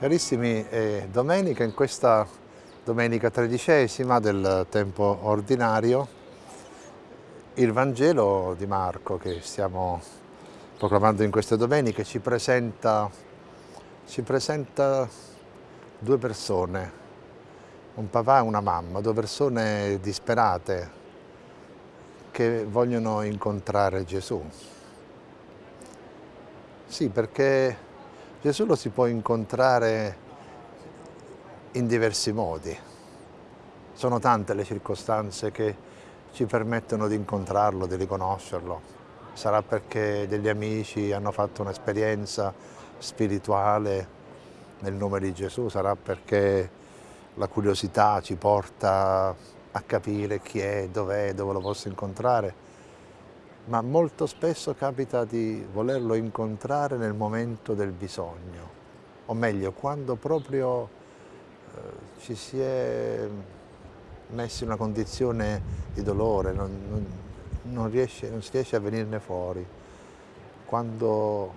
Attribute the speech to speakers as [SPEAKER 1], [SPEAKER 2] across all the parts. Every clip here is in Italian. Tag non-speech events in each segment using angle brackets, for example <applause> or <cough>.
[SPEAKER 1] Carissimi, è domenica, in questa domenica tredicesima del tempo ordinario, il Vangelo di Marco che stiamo proclamando in queste domeniche ci presenta, ci presenta due persone, un papà e una mamma, due persone disperate che vogliono incontrare Gesù. Sì, perché Gesù lo si può incontrare in diversi modi. Sono tante le circostanze che ci permettono di incontrarlo, di riconoscerlo. Sarà perché degli amici hanno fatto un'esperienza spirituale nel nome di Gesù, sarà perché la curiosità ci porta a capire chi è, dov'è, dove lo posso incontrare ma molto spesso capita di volerlo incontrare nel momento del bisogno, o meglio, quando proprio eh, ci si è messi in una condizione di dolore, non, non, non, riesce, non si riesce a venirne fuori, quando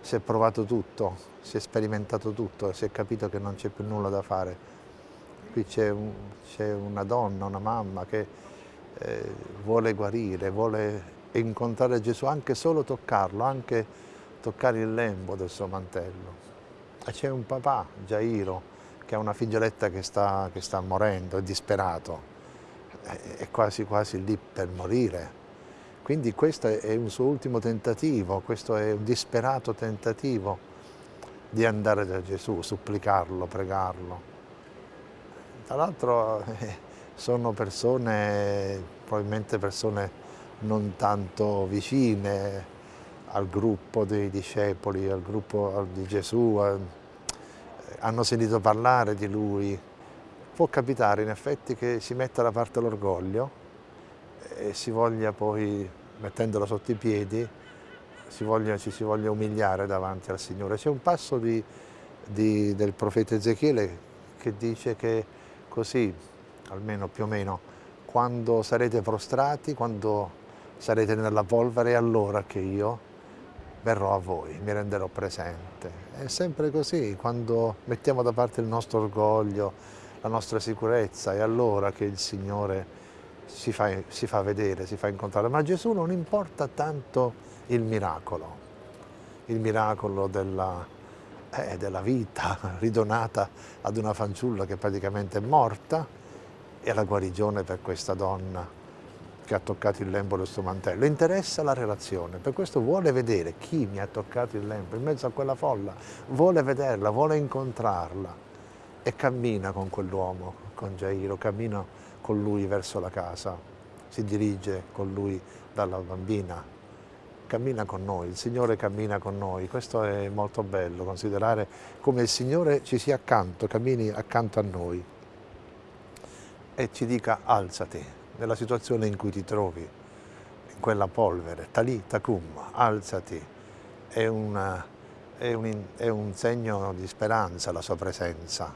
[SPEAKER 1] si è provato tutto, si è sperimentato tutto si è capito che non c'è più nulla da fare. Qui c'è un, una donna, una mamma che eh, vuole guarire, vuole incontrare Gesù, anche solo toccarlo, anche toccare il lembo del suo mantello. E c'è un papà, Jairo, che ha una figlioletta che sta, che sta morendo, è disperato, è quasi quasi lì per morire. Quindi questo è un suo ultimo tentativo, questo è un disperato tentativo di andare da Gesù, supplicarlo, pregarlo. Tra l'altro eh, sono persone, probabilmente persone non tanto vicine al gruppo dei discepoli, al gruppo di Gesù, hanno sentito parlare di lui. Può capitare in effetti che si metta da parte l'orgoglio e si voglia poi, mettendolo sotto i piedi, si voglia, ci si voglia umiliare davanti al Signore. C'è un passo di, di, del profeta Ezechiele che dice che così, almeno più o meno, quando sarete prostrati, quando sarete nella polvere allora che io verrò a voi, mi renderò presente. È sempre così, quando mettiamo da parte il nostro orgoglio, la nostra sicurezza, è allora che il Signore si fa, si fa vedere, si fa incontrare. Ma a Gesù non importa tanto il miracolo, il miracolo della, eh, della vita <laughs> ridonata ad una fanciulla che praticamente è morta e la guarigione per questa donna che ha toccato il lembo del suo mantello, interessa la relazione, per questo vuole vedere chi mi ha toccato il lembo in mezzo a quella folla, vuole vederla, vuole incontrarla. E cammina con quell'uomo, con Jairo, cammina con lui verso la casa, si dirige con lui dalla bambina, cammina con noi, il Signore cammina con noi, questo è molto bello, considerare come il Signore ci sia accanto, cammini accanto a noi. E ci dica alzati, nella situazione in cui ti trovi, in quella polvere, talì, tacum, alzati, è, una, è, un, è un segno di speranza la sua presenza,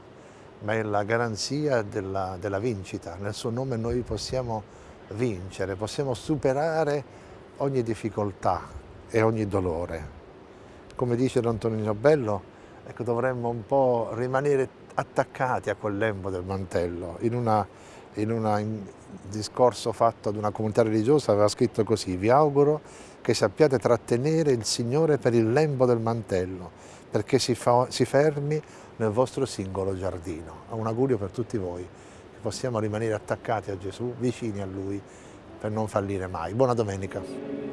[SPEAKER 1] ma è la garanzia della, della vincita. Nel suo nome noi possiamo vincere, possiamo superare ogni difficoltà e ogni dolore. Come dice Antonino Bello, ecco, dovremmo un po' rimanere attaccati a quel lembo del mantello, in una in un discorso fatto ad una comunità religiosa aveva scritto così, vi auguro che sappiate trattenere il Signore per il lembo del mantello, perché si, fa, si fermi nel vostro singolo giardino. Un augurio per tutti voi, che possiamo rimanere attaccati a Gesù, vicini a Lui, per non fallire mai. Buona domenica.